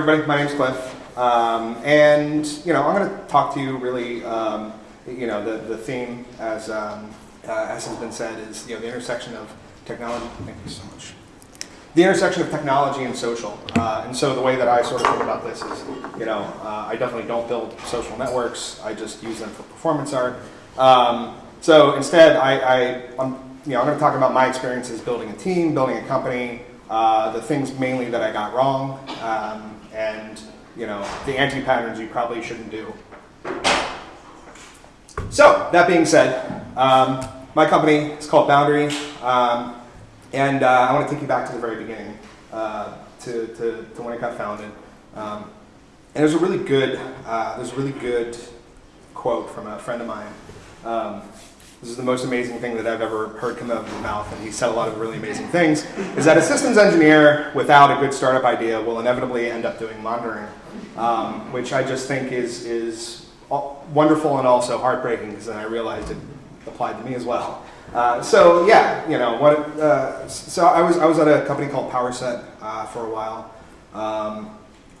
everybody. My name's Cliff, um, and you know I'm going to talk to you really. Um, you know the the theme, as um, uh, as has been said, is you know the intersection of technology. Thank you so much. The intersection of technology and social, uh, and so the way that I sort of think about this is, you know, uh, I definitely don't build social networks. I just use them for performance art. Um, so instead, I, I I'm, you know I'm going to talk about my experiences building a team, building a company, uh, the things mainly that I got wrong, um, and you know the anti-patterns you probably shouldn't do. So that being said, um, my company is called Boundary, um, and uh, I want to take you back to the very beginning, uh, to, to, to, when it got founded. Um, and there's a really good, uh, there's a really good quote from a friend of mine. This is the most amazing thing that I've ever heard come out of his mouth, and he said a lot of really amazing things, is that a systems engineer without a good startup idea will inevitably end up doing monitoring, um, which I just think is, is wonderful and also heartbreaking, because then I realized it applied to me as well. Uh, so yeah, you know, what, uh, so I was, I was at a company called PowerSet uh, for a while. Um,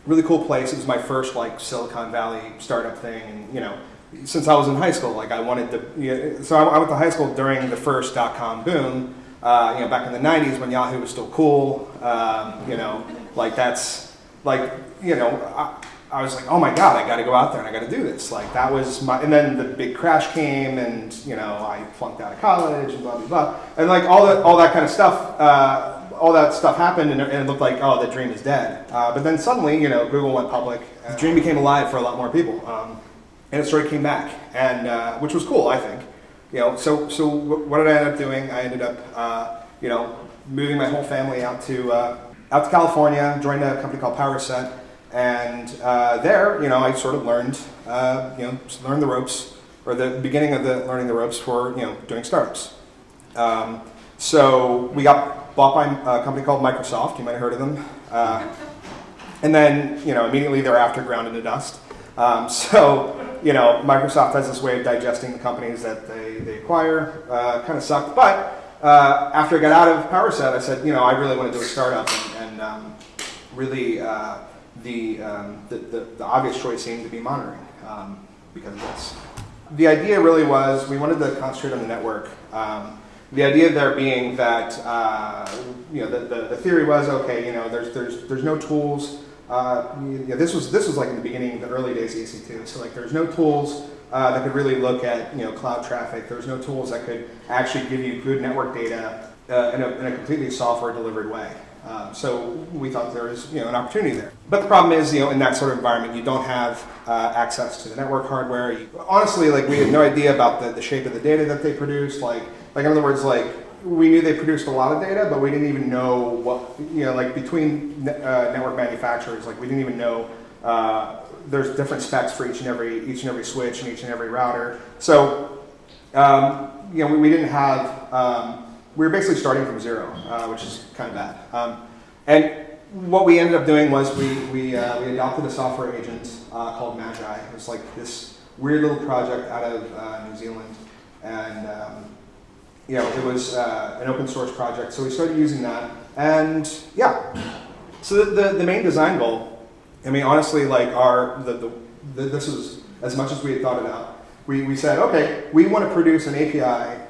really cool place. It was my first like Silicon Valley startup thing, and you know, since I was in high school. Like I wanted to, you know, so I, went to high school during the first dot-com boom, uh, you know, back in the 90s when Yahoo was still cool, um, you know, like that's, like, you know, I, I, was like, oh my God, I gotta go out there and I gotta do this. Like that was my, and then the big crash came and, you know, I flunked out of college and blah, blah, blah. And like all that, all that kind of stuff, uh, all that stuff happened and it, looked like, oh, the dream is dead. Uh, but then suddenly, you know, Google went public. The dream became alive for a lot more people. Um, and it sort of came back, and uh, which was cool, I think. You know, so so what did I end up doing? I ended up, uh, you know, moving my whole family out to uh, out to California, joined a company called PowerSet, and uh, there, you know, I sort of learned, uh, you know, learned the ropes, or the beginning of the learning the ropes for you know doing startups. Um, so we got bought by a company called Microsoft. You might have heard of them. Uh, and then, you know, immediately thereafter, ground into dust. Um, so you know, Microsoft has this way of digesting the companies that they, they acquire. Uh, kind of sucked. But uh, after I got out of PowerSet, I said, you know, I really want to do a startup. And, and um, really, uh, the, um, the, the, the, obvious choice seemed to be monitoring um, because of this. The idea really was we wanted to concentrate on the network. Um, the idea there being that, uh, you know, the, the, the theory was, okay, you know, there's, there's, there's no tools uh, yeah, this was this was like in the beginning, the early days of EC2. So like there's no tools uh, that could really look at you know cloud traffic. There's no tools that could actually give you good network data uh, in, a, in, a, completely software delivered way. Um, so we thought there was you know an opportunity there. But the problem is you know in that sort of environment you don't have uh, access to the network hardware. You, honestly, like we had no idea about the, the shape of the data that they produced. Like like in other words, like we knew they produced a lot of data, but we didn't even know what, you know, like between uh, network manufacturers, like we didn't even know uh, there's different specs for each and every each and every switch and each and every router. So, um, you know, we, we didn't have, um, we were basically starting from zero, uh, which is kind of bad. Um, and what we ended up doing was we, we, uh, we adopted a software agent uh, called Magi. It was like this weird little project out of uh, New Zealand. And um, you know, it was uh, an open source project, so we started using that. And yeah, so the, the, the main design goal, I mean, honestly, like our, the, the, the, this was as much as we had thought it out. We, we said, okay, we want to produce an API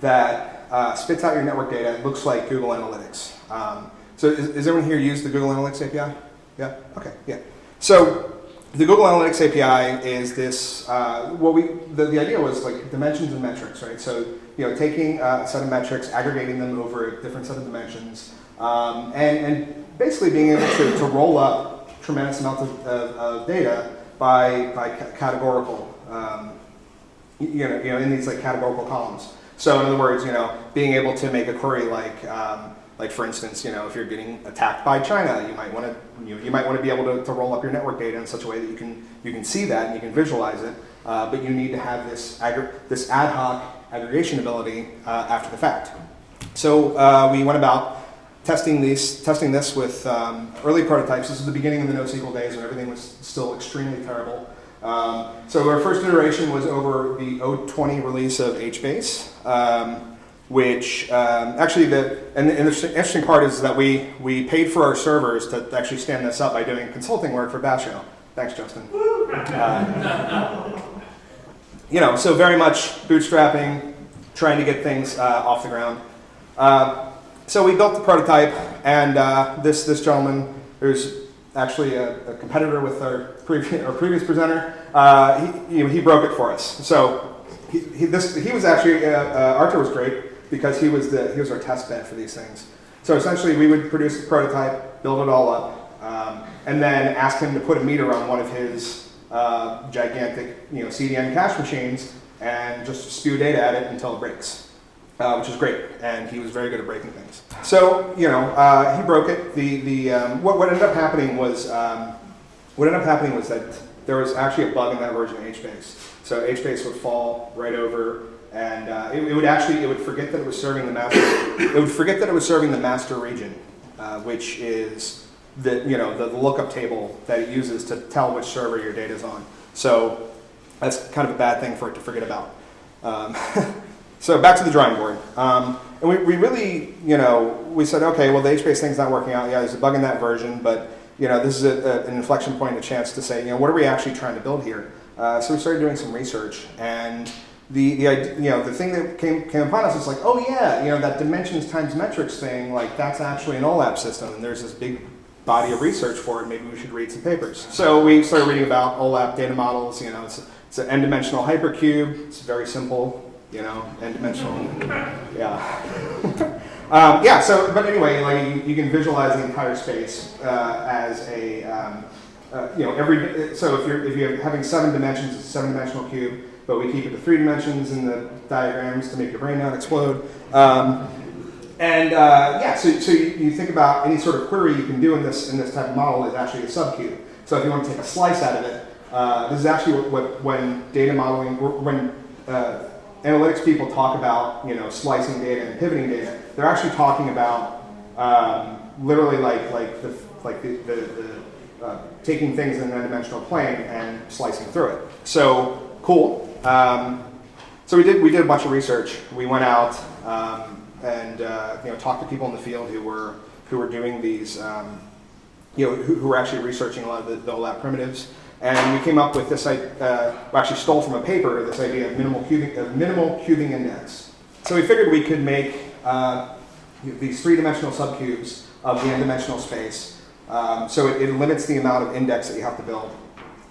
that uh, spits out your network data and looks like Google Analytics. Um, so is, is everyone here use the Google Analytics API? Yeah, okay, yeah. So the Google Analytics API is this, uh, what we, the, the idea was like dimensions and metrics, right? So, you know, taking a set of metrics, aggregating them over different set of dimensions, um, and, and basically being able to, to roll up tremendous amounts of, of, of data by, by categorical, um, you, know, you know, in these like categorical columns. So in other words, you know, being able to make a query like, um, like for instance, you know, if you're getting attacked by China, you might want to you, you might want to be able to, to roll up your network data in such a way that you can you can see that and you can visualize it. Uh, but you need to have this this ad hoc aggregation ability uh, after the fact. So uh, we went about testing these testing this with um, early prototypes. This is the beginning of the NoSQL days when everything was still extremely terrible. Um, so our first iteration was over the 020 release of HBase. Um, which um, actually the and the interesting part is that we we paid for our servers to actually stand this up by doing consulting work for Basho. Thanks, Justin. Uh, you know, so very much bootstrapping, trying to get things uh, off the ground. Uh, so we built the prototype, and uh, this this gentleman, who's actually a, a competitor with our, previous, our previous presenter, uh, he, he broke it for us. So he, he, this, he was actually, uh, uh, Artur was great because he was, the, he was our test bed for these things. So essentially we would produce the prototype, build it all up, um, and then ask him to put a meter on one of his uh, gigantic you know, CDN cache machines and just spew data at it until it breaks. Uh, which is great, and he was very good at breaking things. So, you know, uh, he broke it. The, the, um, what, what ended up happening was, um, what ended up happening was that there was actually a bug in that version of HBase. So HBase would fall right over, and uh, it, it, would actually, it would forget that it was serving the master, it would forget that it was serving the master region, uh, which is the, you know, the, lookup table that it uses to tell which server your data is on. So that's kind of a bad thing for it to forget about. Um, So back to the drawing board. Um, and we, we really, you know, we said, okay, well, the HBase thing's not working out. Yeah, there's a bug in that version, but, you know, this is a, a, an inflection point, a chance to say, you know, what are we actually trying to build here? Uh, so we started doing some research, and the, the, you know, the thing that came, came upon us is like, oh yeah, you know, that dimensions times metrics thing, like that's actually an OLAP system, and there's this big body of research for it, maybe we should read some papers. So we started reading about OLAP data models, you know, it's, it's an n-dimensional hypercube, it's very simple, you know, n-dimensional. Yeah. um, yeah, so, but anyway, like you, you can visualize the entire space uh, as a, um, uh, you know, every, so if you're, if you're having seven dimensions, it's a seven dimensional cube, but we keep it to three dimensions in the diagrams to make your brain not explode. Um, and uh, yeah, so, so you, think about any sort of query you can do in this, in this type of model is actually a subcube. So if you want to take a slice out of it, uh, this is actually what, what, when data modeling, when uh, analytics people talk about you know slicing data and pivoting data, they're actually talking about um, literally like like the like the, the, the uh, taking things in a dimensional plane and slicing through it. So cool. Um, so we did we did a bunch of research. We went out um, and uh, you know talked to people in the field who were who were doing these um, you know who, who, were actually researching a lot of the, the OLAP primitives. And we came up with this, uh, we actually stole from a paper this idea of minimal cubing, of minimal cubing index. So we figured we could make uh, these three-dimensional subcubes of the n-dimensional space. Um, so it, it, limits the amount of index that you have to build.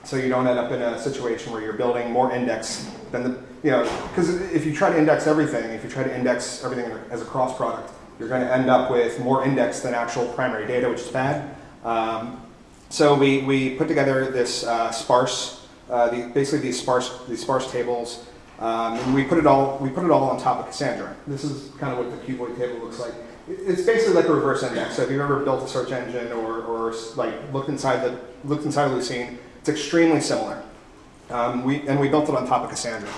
So you don't end up in a situation where you're building more index than the, you know, because if you try to index everything, if you try to index everything as a cross product, you're going to end up with more index than actual primary data, which is bad. Um, so we, we put together this uh, sparse, uh, the, basically these sparse, these sparse tables, um, and we put it all we put it all on top of Cassandra. This is kind of what the cuboid table looks like. It's basically like a reverse index. So if you've ever built a search engine or, or like looked inside the looked inside Lucene, it's extremely similar. Um, we, and we built it on top of Cassandra.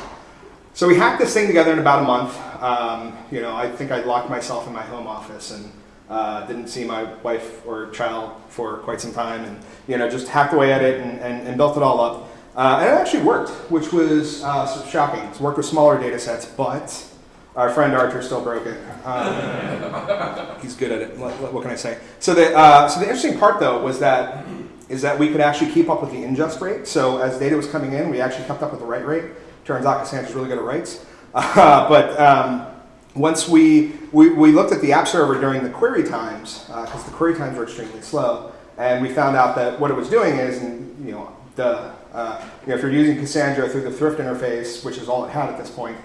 So we hacked this thing together in about a month. Um, you know, I think I locked myself in my home office and uh, didn't see my wife or child for quite some time and you know just hacked away at it and, and, and built it all up. Uh, and it actually worked, which was uh, sort of shocking. It's worked with smaller data sets, but our friend Artur still broke it. Um, he's good at it. What, what, can I say? So the, uh, so the interesting part, though, was that is that we could actually keep up with the ingest rate. So as data was coming in, we actually kept up with the write rate. Turns out Cassandra's really good at writes. but um, once we, we, we, looked at the app server during the query times, because uh, the query times were extremely slow, and we found out that what it was doing is, and, you know, the, uh, you know, if you're using Cassandra through the Thrift interface, which is all it had at this point,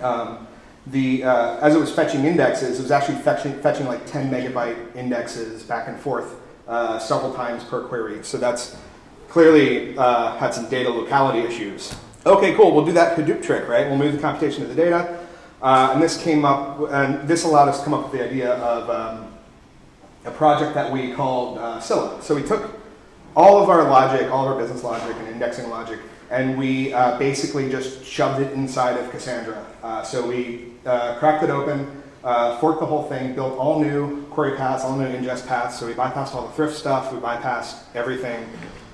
um, the, uh, as it was fetching indexes, it was actually fetching, fetching like 10 megabyte indexes back and forth uh, several times per query. So that's clearly uh, had some data locality issues. Okay, cool, we'll do that Hadoop trick, right? We'll move the computation to the data. Uh, and this came up, and this allowed us to come up with the idea of um, a project that we called uh, Scylla. So we took all of our logic, all of our business logic and indexing logic, and we uh, basically just shoved it inside of Cassandra. Uh, so we uh, cracked it open, uh, forked the whole thing, built all new query paths, all new ingest paths. So we bypassed all the thrift stuff, we bypassed everything.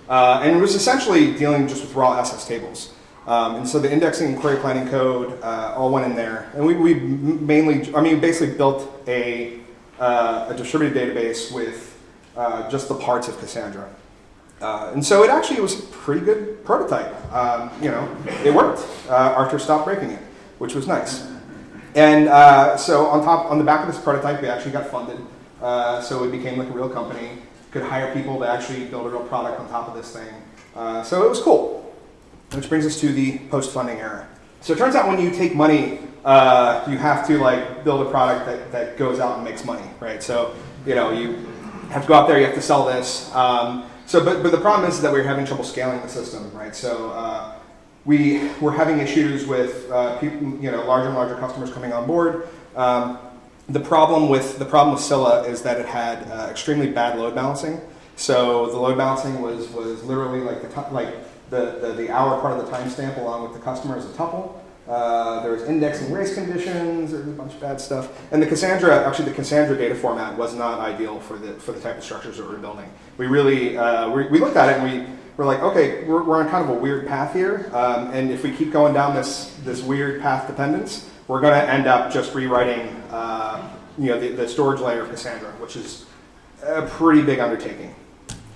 and it was essentially dealing just with raw SS tables. Um, and so the indexing and query planning code uh, all went in there. And we, we mainly, I mean, basically built a, uh, a distributed database with uh, just the parts of Cassandra. Uh, and so it actually was a pretty good prototype. Um, you know, it worked. Uh, Artur stopped breaking it, which was nice. And uh, so on top, on the back of this prototype, we actually got funded. So it became like a real company. Could hire people to actually build a real product on top of this thing. So it was cool. Which brings us to the post-funding era. So it turns out when you take money, uh, you have to like build a product that, that goes out and makes money, right? So you know you have to go out there, you have to sell this. Um, so, but, but the problem is that we're having trouble scaling the system, right? So uh, we were having issues with uh, people, you know, larger and larger customers coming on board. Um, the problem with the problem with Scylla is that it had uh, extremely bad load balancing. So the load balancing was was literally like the like the, the, the hour part of the timestamp along with the customer as a tuple. Uh, there was indexing race conditions, there's a bunch of bad stuff. And the Cassandra, actually the Cassandra data format was not ideal for the, for the type of structures that we are building. We really, uh, we, we, looked at it and we were like, okay, we're, we're on kind of a weird path here. Um, and if we keep going down this, this weird path dependence, we're going to end up just rewriting uh, you know, the, the storage layer of Cassandra, which is a pretty big undertaking.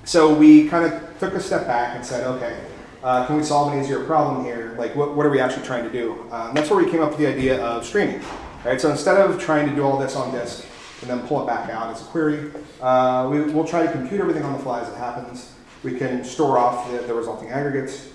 So we kind of took a step back and said, okay, uh, can we solve an easier problem here? Like, what, what are we actually trying to do? Uh, that's where we came up with the idea of streaming. Right? So instead of trying to do all this on disk and then pull it back out as a query, uh, we, will try to compute everything on the fly as it happens. We can store off the, the resulting aggregates.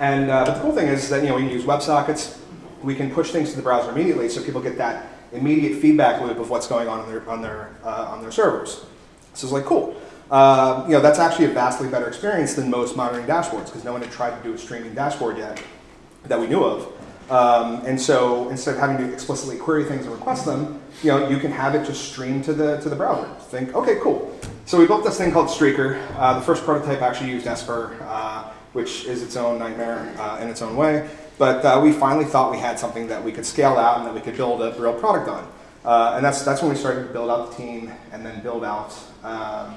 And uh, but the cool thing is that you know we can use WebSockets. We can push things to the browser immediately, so people get that immediate feedback loop of what's going on on their on their uh, on their servers. So it's like cool. Uh, you know, that's actually a vastly better experience than most monitoring dashboards because no one had tried to do a streaming dashboard yet that we knew of. Um, and so instead of having to explicitly query things and request them, you know, you can have it just stream to the to the browser. Think, okay, cool. So we built this thing called Streaker. Uh, the first prototype actually used Esper, uh, which is its own nightmare uh, in its own way. But uh, we finally thought we had something that we could scale out and that we could build a real product on. Uh, and that's that's when we started to build out the team and then build out. Um,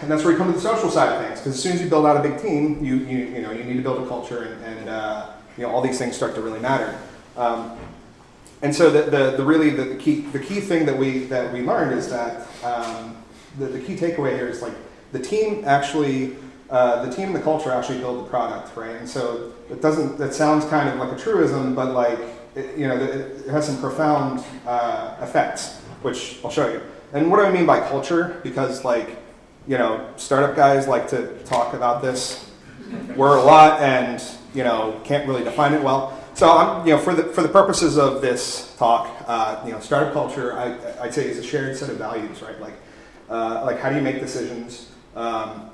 and that's where you come to the social side of things, because as soon as you build out a big team, you, you, you, know, you need to build a culture, and, and uh, you know, all these things start to really matter. Um, and so the, the, the really the, the, key, the key thing that we, that we learned is that um, the, the key takeaway here is like the team actually, uh, the team and the culture actually build the product, right? And so it doesn't, that sounds kind of like a truism, but like, it, you know, it, it has some profound uh, effects, which I'll show you. And what do I mean by culture? Because like, you know, startup guys like to talk about this word a lot and, you know, can't really define it well. So, I'm, you know, for the, for the purposes of this talk, uh, you know, startup culture, I, I'd say is a shared set of values, right? Like, uh, like how do you make decisions? Um,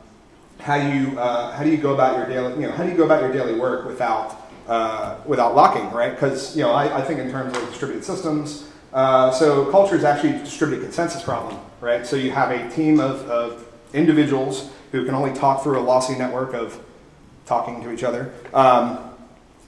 how do you uh, how do you go about your daily you know how do you go about your daily work without uh, without locking right because you know I, I, think in terms of distributed systems uh, so culture is actually a distributed consensus problem right so you have a team of, of individuals who can only talk through a lossy network of talking to each other. Um,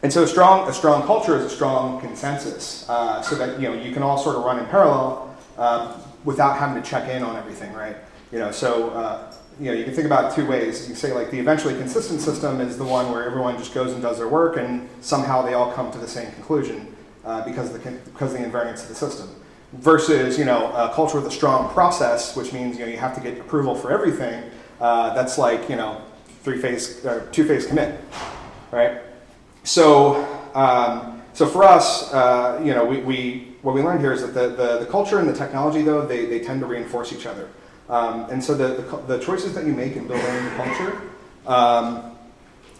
and so a strong, a strong culture is a strong consensus uh, so that you, know, you can all sort of run in parallel uh, without having to check in on everything, right? You know, so uh, you know, you can think about two ways. You can say like the eventually consistent system is the one where everyone just goes and does their work and somehow they all come to the same conclusion uh, because, of the, because of the invariance of the system versus you know a culture with a strong process, which means you know you have to get approval for everything. Uh, that's like you know three phase or two phase commit, right? So um, so for us, uh, you know, we, we what we learned here is that the, the, the culture and the technology though they, they tend to reinforce each other, um, and so the, the, the choices that you make in building the culture. Um,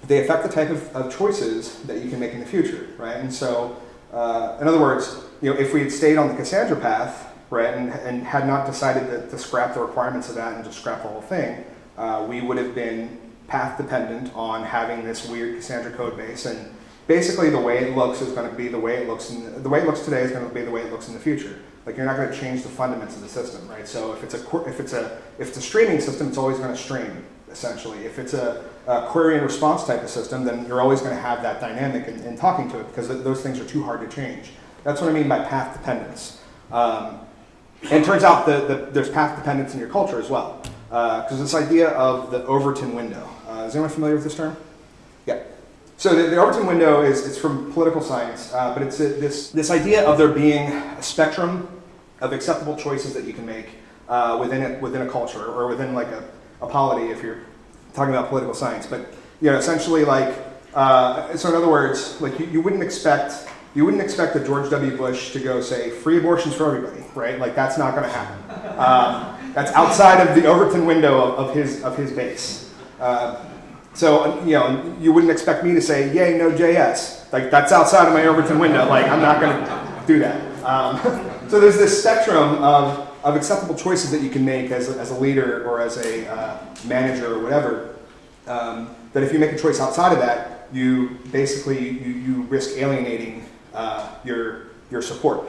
they affect the type of, of choices that you can make in the future, right? And so, uh, in other words, you know, if we had stayed on the Cassandra path, right, and, and had not decided to, to scrap the requirements of that and just scrap the whole thing, uh, we would have been path dependent on having this weird Cassandra code base. And basically the way it looks is going to be the way it looks in the, the way it looks today is going to be the way it looks in the future. Like you're not going to change the fundamentals of the system, right? So if it's a if it's a if it's a streaming system, it's always going to stream essentially. If it's a, a, query and response type of system, then you're always going to have that dynamic in, in talking to it because those things are too hard to change. That's what I mean by path dependence. Um, and it turns out that there's path dependence in your culture as well. Because uh, this idea of the Overton window. Uh, is anyone familiar with this term? Yeah. So the, the Overton window is it's from political science, uh, but it's a, this this idea of there being a spectrum of acceptable choices that you can make uh, within a, within a culture or within like a, a polity if you're talking about political science. But you know, essentially like uh, so in other words, like you, you wouldn't expect you wouldn't expect a George W. Bush to go say free abortions for everybody, right? Like that's not going to happen. Um, that's outside of the Overton window of, of his of his base. Uh, so you know, you wouldn't expect me to say, "Yay, Node.js." Like that's outside of my Overton window. Like I'm not going to do that. Um, so there's this spectrum of, of acceptable choices that you can make as a, as a leader or as a uh, manager or whatever. Um, that if you make a choice outside of that, you basically you, you risk alienating uh, your your support.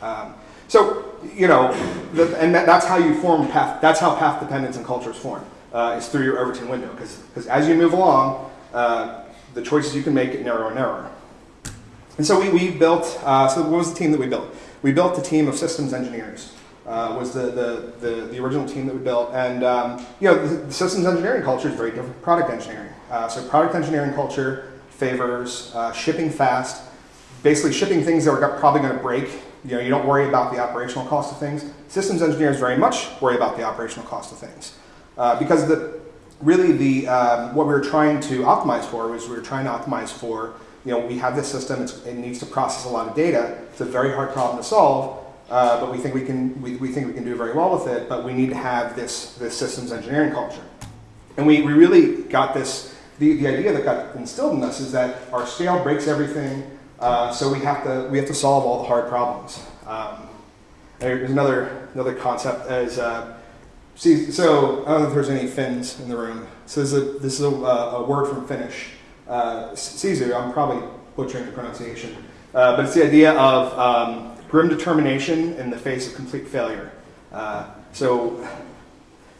Um, so you know, the, and that, that's how you form path. That's how path dependence and cultures form uh, is through your Overton window. Because as you move along, uh, the choices you can make get narrower and narrower. And so we, we built, uh, so what was the team that we built? We built a team of systems engineers. Uh, was the, the, the, the, original team that we built. And um, you know, the, the, systems engineering culture is very different from product engineering. Uh, so product engineering culture favors uh, shipping fast, basically shipping things that are probably going to break. You know, you don't worry about the operational cost of things. Systems engineers very much worry about the operational cost of things. Uh, because the, really the, um, what we were trying to optimize for was we were trying to optimize for, you know, we have this system, it needs to process a lot of data. It's a very hard problem to solve, uh, but we think we can, we, we think we can do very well with it, but we need to have this, this systems engineering culture. And we, we really got this, the, the idea that got instilled in us is that our scale breaks everything, uh, so we have to, we have to solve all the hard problems. Um, there's another, another concept as, uh, See, so I don't know if there's any Finns in the room. So this is a, this is a, uh, a word from Finnish. Uh, Sisu, I'm probably butchering the pronunciation, uh, but it's the idea of um, grim determination in the face of complete failure. Uh, so,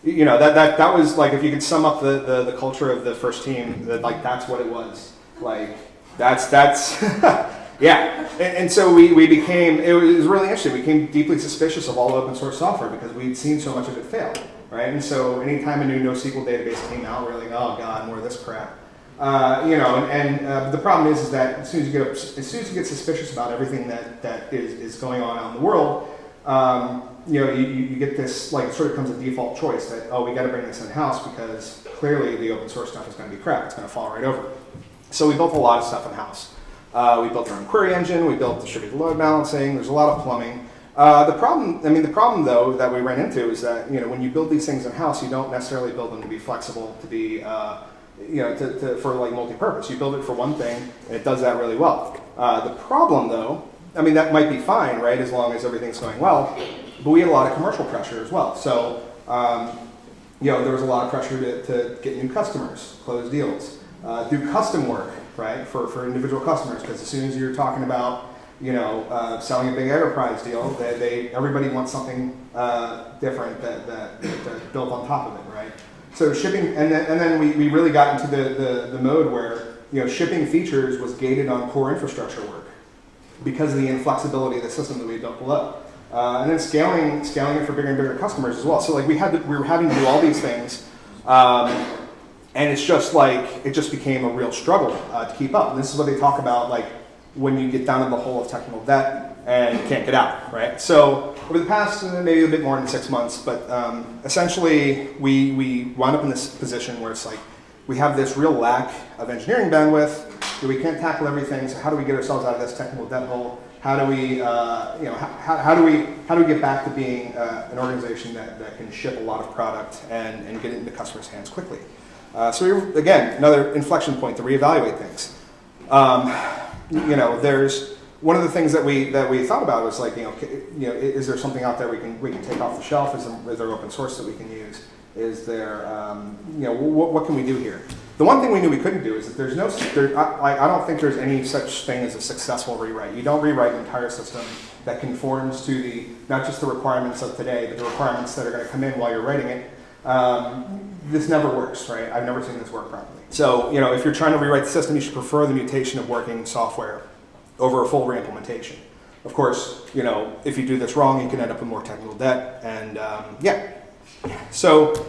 you know, that, that, that was like, if you could sum up the, the, the culture of the first team, that, like, that's what it was. Like, that's, that's, Yeah, and, and, so we, we became, it was really interesting, we became deeply suspicious of all open source software because we'd seen so much of it fail, right? And so anytime a new NoSQL database came out, we are like, oh god, more of this crap. Uh, you know, and, and uh, the problem is, is that as soon as you get as soon as you get suspicious about everything that, that is, is going on out in the world, um, you know, you, you get this like sort of becomes a default choice that oh we got to bring this in house because clearly the open source stuff is going to be crap. It's going to fall right over. So we built a lot of stuff in house. Uh, we built our own query engine. We built distributed load balancing. There's a lot of plumbing. Uh, the problem, I mean, the problem though that we ran into is that you know when you build these things in house, you don't necessarily build them to be flexible, to be uh, you know to, to, for like multi-purpose. You build it for one thing, and it does that really well. Uh, the problem though, I mean, that might be fine, right, as long as everything's going well. But we had a lot of commercial pressure as well. So um, you know there was a lot of pressure to, to get new customers, close deals, uh, do custom work right, for, for individual customers. Because as soon as you're talking about, you know, uh, selling a big enterprise deal, they, they everybody wants something uh, different that, that, built on top of it, right? So shipping, and then, and then we, we really got into the, the, the mode where, you know, shipping features was gated on core infrastructure work because of the inflexibility of the system that we built below. Uh, and then scaling, scaling it for bigger and bigger customers as well. So like we had to, we were having to do all these things um, and it's just like it just became a real struggle uh, to keep up. And this is what they talk about, like when you get down in the hole of technical debt and can't get out, right? So over the past uh, maybe a bit more than six months, but um, essentially we we wound up in this position where it's like we have this real lack of engineering bandwidth. We can't tackle everything. So how do we get ourselves out of this technical debt hole? How do we, uh, you know, how, how, do we how do we get back to being uh, an organization that, that can ship a lot of product and, and get it into customers' hands quickly? Uh, so again, another inflection point to reevaluate things. Um, you know, there's one of the things that we that we thought about was like, you know, you know, is there something out there we can we can take off the shelf? Is there, is there open source that we can use? Is there, um, you know, what, what can we do here? The one thing we knew we couldn't do is that there's no, there, I, I don't think there's any such thing as a successful rewrite. You don't rewrite an entire system that conforms to the, not just the requirements of today, but the requirements that are going to come in while you're writing it. Um, this never works, right? I've never seen this work properly. So, you know, if you're trying to rewrite the system, you should prefer the mutation of working software over a full reimplementation. Of course, you know, if you do this wrong, you can end up with more technical debt, and um, yeah. So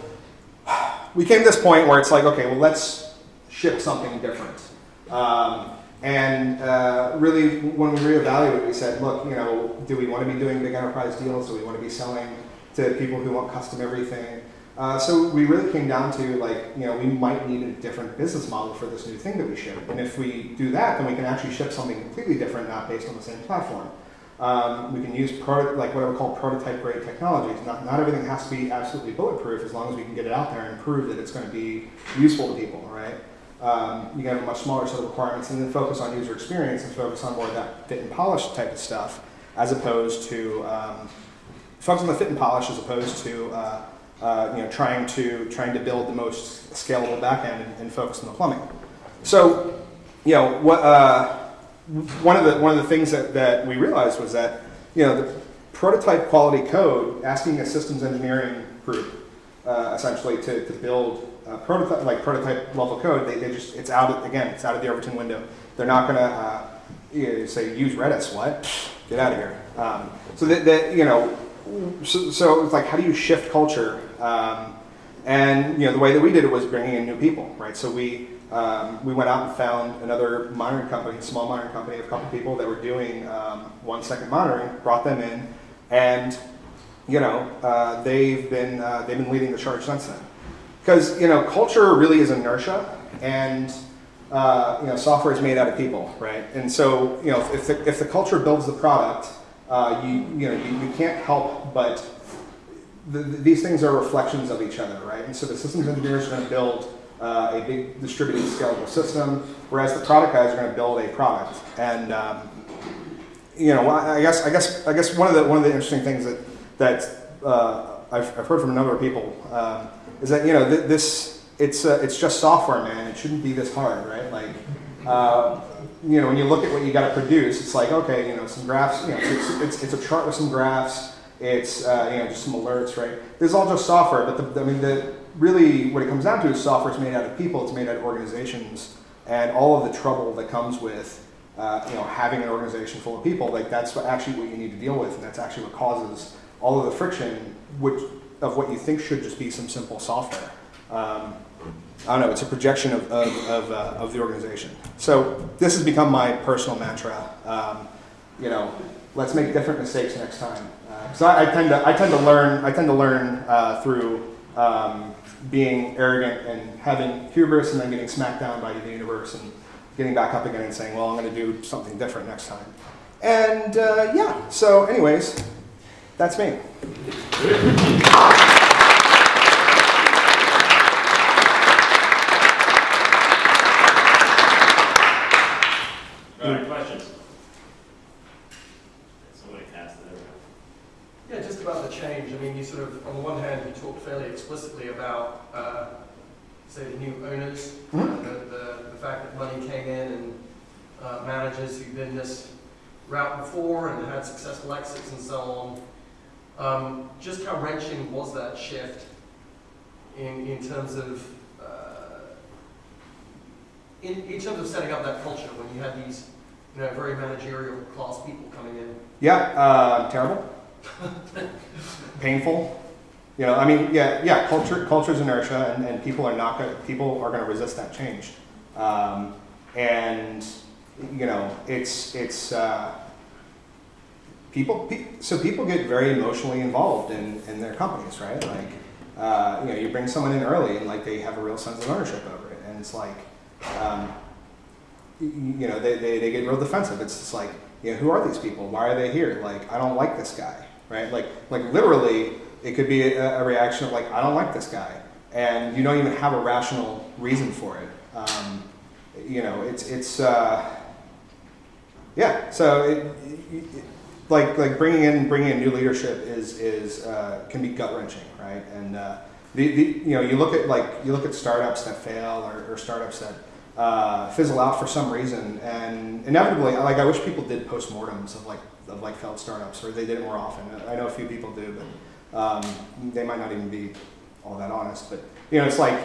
we came to this point where it's like, okay, well, let's ship something different. Um, and uh, really, when we reevaluated, we said, look, you know, do we want to be doing big enterprise deals? Do we want to be selling to people who want custom everything? Uh, so we really came down to like, you know, we might need a different business model for this new thing that we ship. And if we do that, then we can actually ship something completely different, not based on the same platform. Um, we can use proto- like what I would call prototype grade technologies. Not, not everything has to be absolutely bulletproof as long as we can get it out there and prove that it's going to be useful to people, right? Um, you can have a much smaller set of requirements and then focus on user experience and focus on more of that fit and polish type of stuff as opposed to um, focus on the fit and polish as opposed to uh, uh, you know, trying to trying to build the most scalable backend and, and focus on the plumbing. So, you know, what uh, one of the one of the things that, that we realized was that you know the prototype quality code, asking a systems engineering group uh, essentially to, to build prototype like prototype level code, they, they just it's out again it's out of the Overton window. They're not going to uh, you know, say use Redis. What? Get out of here. Um, so that, that you know so, so it's like how do you shift culture um, and you know, the way that we did it was bringing in new people, right? So we um, we went out and found another monitoring company, a small monitoring company, a couple people that were doing um, one second monitoring, brought them in, and you know, uh, they've been uh, they've been leading the charge since then. Because you know, culture really is inertia, and uh, you know, software is made out of people, right? And so you know, if the, if the culture builds the product, uh, you you know, you, you can't help but the, these things are reflections of each other, right? And so the systems engineers are going to build uh, a big distributed scalable system, whereas the product guys are going to build a product. And um, you know, I guess I guess I guess one of the one of the interesting things that that uh, I've, I've, heard from a number of people um, is that you know th this it's uh, it's just software, man. It shouldn't be this hard, right? Like. Uh, you know, when you look at what you got to produce, it's like, okay, you know, some graphs, you know, it's, it's, it's a chart with some graphs, it's uh, you know just some alerts, right? This is all just software, but the, I mean, the, really what it comes down to is software is made out of people, it's made out of organizations, and all of the trouble that comes with uh, you know having an organization full of people, like that's what, actually what you need to deal with, and that's actually what causes all of the friction, which of what you think should just be some simple software. Um, I don't know, it's a projection of, of, of, uh, of, the organization. So this has become my personal mantra. Um, you know, let's make different mistakes next time. So I, I, tend to I tend to learn I tend to learn uh, through um, being arrogant and having hubris and then getting smacked down by the universe and getting back up again and saying, well, I'm going to do something different next time. And uh, yeah, so anyways, that's me. Sort of, on the one hand, you talked fairly explicitly about, uh, say, the new owners, mm -hmm. the, the, the, fact that money came in and uh, managers who've been this route before and had successful exits and so on. Um, just how wrenching was that shift in, in terms of uh, in, in terms of setting up that culture when you had these you know, very managerial class people coming in? Yeah, uh, terrible. painful. You know, I mean, yeah, yeah. Culture, culture is inertia, and, and people are not gonna, People are going to resist that change, um, and you know, it's it's uh, people. Pe so people get very emotionally involved in in their companies, right? Like, uh, you know, you bring someone in early, and like they have a real sense of ownership over it, and it's like, um, you know, they, they they get real defensive. It's just like, you know, who are these people? Why are they here? Like, I don't like this guy right? Like, like literally, it could be a, a, reaction of like, I don't like this guy, and you don't even have a rational reason for it. Um, you know, it's it's uh, yeah. So it, it, like like bringing in bringing in new leadership is is uh, can be gut wrenching, right? And uh, the, the you know you look at like you look at startups that fail or, or startups that uh, fizzle out for some reason, and inevitably, like I wish people did postmortems of like of like failed startups, or they did it more often. I know a few people do, but um, they might not even be all that honest. But you know, it's like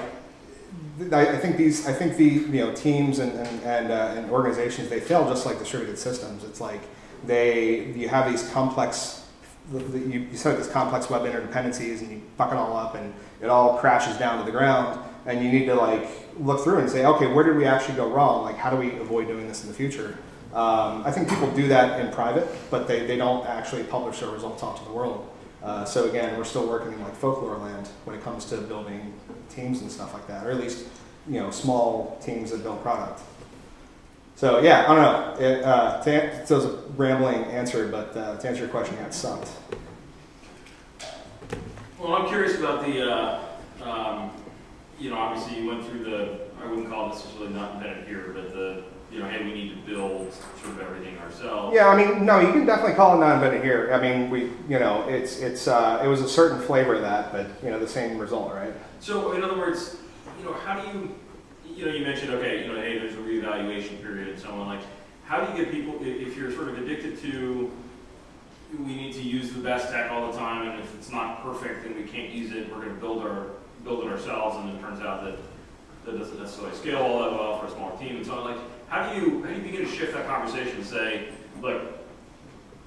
I, think these, I think the you know teams and and and, uh, and organizations they fail just like distributed systems. It's like they you have these complex you, you set up these complex web interdependencies and you fuck it all up and it all crashes down to the ground and you need to like look through and say, okay, where did we actually go wrong? Like, how do we avoid doing this in the future? Um, I think people do that in private, but they, they don't actually publish their results out to the world. Uh, so again, we're still working in like folklore land when it comes to building teams and stuff like that, or at least you know small teams that build product. So yeah, I don't know. It, uh, to, it was a rambling answer, but uh, to answer your question, yeah, it sucked. Well, I'm curious about the, uh, um, you know, obviously you went through the, I wouldn't call it really not invented here, but the, you know, hey, we need to build sort of everything ourselves. Yeah, I mean, no, you can definitely call it non-invented here. I mean, we, you know, it's it's uh, it was a certain flavor of that, but you know, the same result, right? So in other words, you know, how do you, you know, you mentioned, okay, you know, hey, there's a reevaluation period and so on, like, how do you get people, if you're sort of addicted to, we need to use the best tech all the time, and if it's not perfect and we can't use it, we're gonna build our, build it ourselves, and it turns out that that doesn't necessarily scale all that well for a smaller team and so like, how do you, how do you begin to shift that conversation and say, look,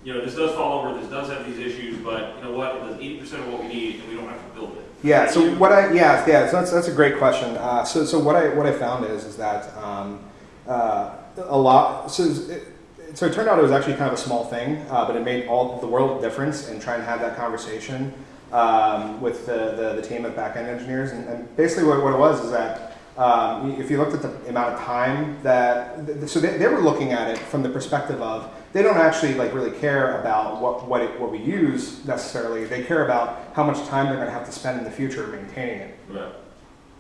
you know, this does fall over, this does have these issues, but you know what, it does eighty percent of what we need, and we don't have to build it. Yeah. So you- what I yeah yeah so that's that's a great question. Uh, so so what I what I found is is that um, uh, a lot so it, so it turned out it was actually kind of a small thing, uh, but it made all the world difference in trying to have that conversation um, with the, the the team of backend engineers. And, and basically what, what it was is that. Um, if you looked at the amount of time that, th- so they, they were looking at it from the perspective of they don't actually like really care about what what, it, what we use necessarily. They care about how much time they're going to have to spend in the future maintaining it, Yeah,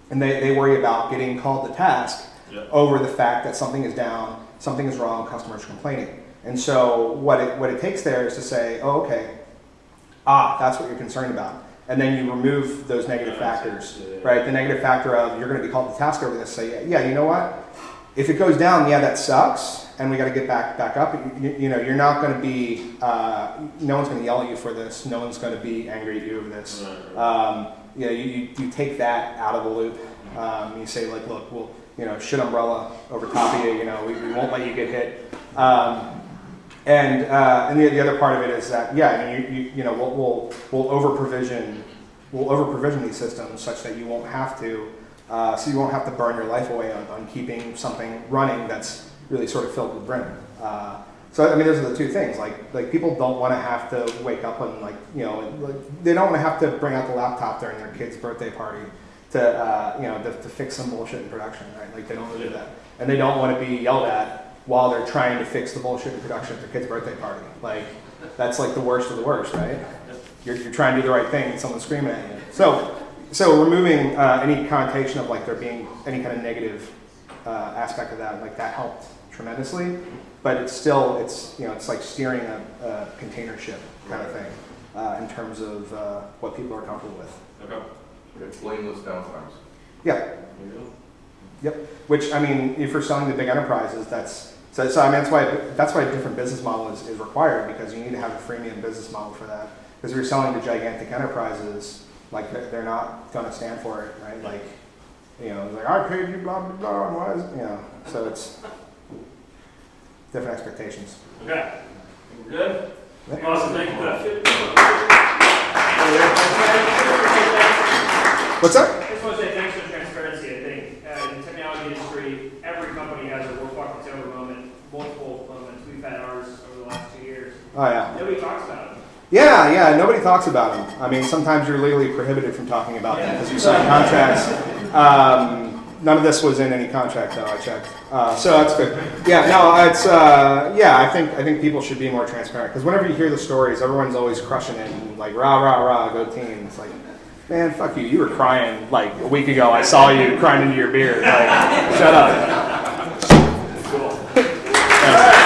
and they, they worry about getting called to task yeah, over the fact that something is down, something is wrong, customers complaining. And so what it what it takes there is to say, oh okay, ah that's what you're concerned about, and then you remove those negative factors right? The negative factor of you're going to be called to task over this. Say, yeah, you know what? If it goes down, yeah, that sucks, and we got to get back back up. You, you know, you're not going to be. Uh, no one's going to yell at you for this. No one's going to be angry at you over this. Um, you know, you, you, you take that out of the loop. Um, you say like, look, we'll you know, shit umbrella over top of you. You know, we, we won't let you get hit. Um, and uh, and the, the other part of it is that yeah, I mean, you, you, you know, we'll we'll, we'll over provision we'll over provision these systems such that you won't have to, uh, so you won't have to burn your life away on, on keeping something running that's really sort of filled with brim. Uh, so I mean, those are the two things. Like like people don't want to have to wake up and like you know like, they don't want to have to bring out the laptop during their kid's birthday party to uh, you know to, to fix some bullshit in production, right? Like they don't want to do that, and they don't want to be yelled at while they're trying to fix the bullshit in production at their kid's birthday party. Like that's like the worst of the worst, right? You're, you're trying to do the right thing and someone's screaming at you. So, so removing uh, any connotation of like there being any kind of negative uh, aspect of that, like that helped tremendously. But it's still, it's you know, it's like steering a, a container ship kind of thing uh, in terms of uh, what people are comfortable with. Okay. It's blameless downtimes. Yeah, Yep. Which I mean, if you're selling to big enterprises, that's so. so I mean, that's why that's why a different business model is, is required because you need to have a freemium business model for that. Because if you're selling to gigantic enterprises, like they're, they're not going to stand for it, right? Like, you know, like I paid you, blah blah blah, and why is you know? So it's different expectations. Okay. We're good? Yeah. Awesome, thank you for that. What's up? I just want to say thanks for the transparency. I think uh, in the technology industry, every company has a work walk the tower moment, multiple moments. We've had ours over the last two years. Oh yeah. Nobody talks about it. Yeah, yeah. Nobody talks about them. I mean, sometimes you're legally prohibited from talking about them because you sign contracts. Um, none of this was in any contract, though. I checked, uh, so that's good. Yeah, no, it's uh, yeah. I think I think people should be more transparent because whenever you hear the stories, everyone's always crushing it and like rah rah rah, go team. It's like, man, fuck you. You were crying like a week ago. I saw you crying into your beer. Like, shut up. Cool.